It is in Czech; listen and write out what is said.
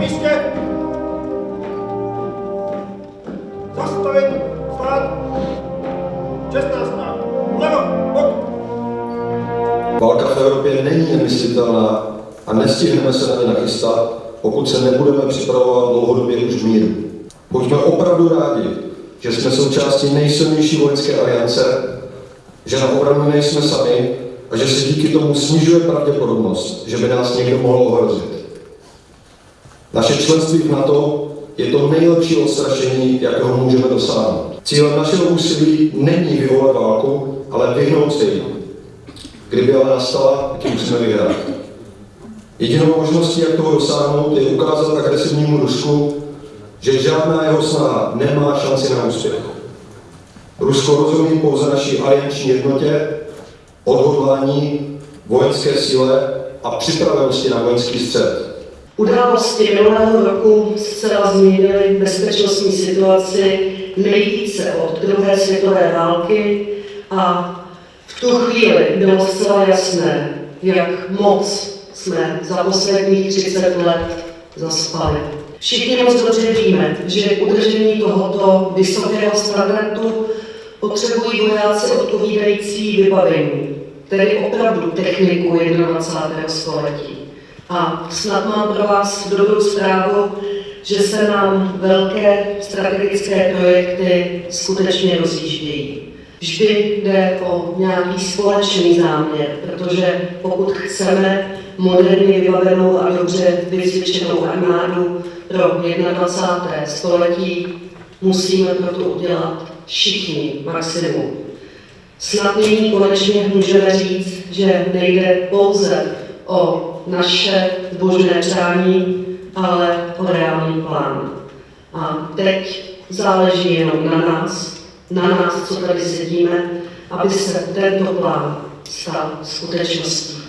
místě. Zastavit, stát, 16. Levo, bok. Válka v Evropě není nemyslitelná a nestihneme se na ně nachystat, pokud se nebudeme připravovat dlouhodobě už v míru. Buďme opravdu rádi, že jsme součástí nejsilnější vojenské aliance, že na obranu nejsme sami a že se díky tomu snižuje pravděpodobnost, že by nás někdo mohl ohrozit. Naše členství v NATO je to nejlepší odstrašení, jakého můžeme dosáhnout. Cílem našeho úsilí není vyvolat válku, ale vyhnout se jí. Kdyby ale nastala, ji musíme vyhrát. Jedinou možností, jak toho dosáhnout, je ukázat agresivnímu Rusku, že žádná jeho snaha nemá šanci na úspěch. Rusko rozumí pouze naší alianční jednotě, odhodlání, vojenské síle a připravenosti na vojenský střed. Události minulého roku zcela změnily bezpečnostní situaci nejvíce od druhé světové války a v tu chvíli bylo zcela jasné, jak moc jsme za posledních 30 let zaspali. Všichni moc dobře víme, že udržení tohoto vysokého standardu potřebují vojáci odpovídající vybavení, tedy opravdu techniku 21. století. A snad mám pro vás dobrou zprávu, že se nám velké strategické projekty skutečně rozjíždějí. Vždy jde o nějaký společný záměr, protože pokud chceme moderně vybavenou a dobře vycvičenou armádu pro 21. století, musíme proto udělat všichni maximum. Snad nyní konečně můžeme říct, že nejde pouze o naše zbožné přání, ale o reálný plán. A teď záleží jenom na nás, na nás, co tady sedíme, aby se tento plán stal skutečností.